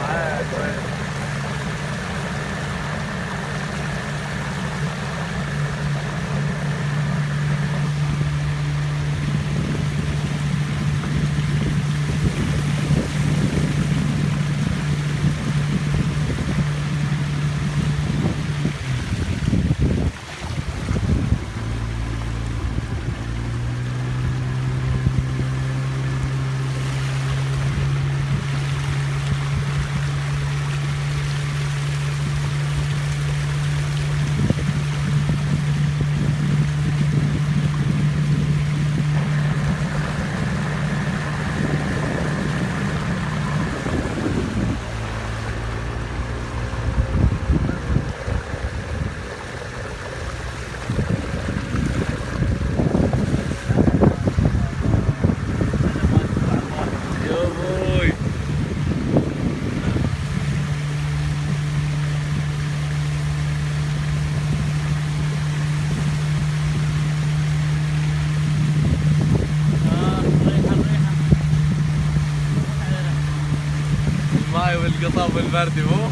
哎，对。الماي والقصب والبردي مو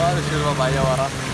هذا شو الوضع يا ورا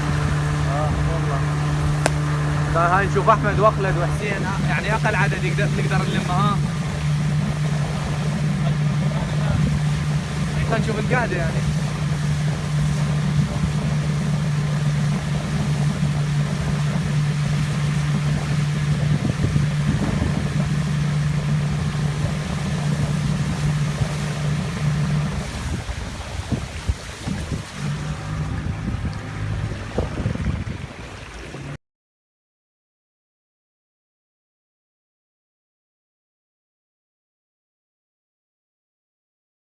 طيب هاي نشوف أحمد وأخلد وحسين. يعني أقل عدد يقدر نقدر نلمه ها؟ نشوف القاعدة يعني.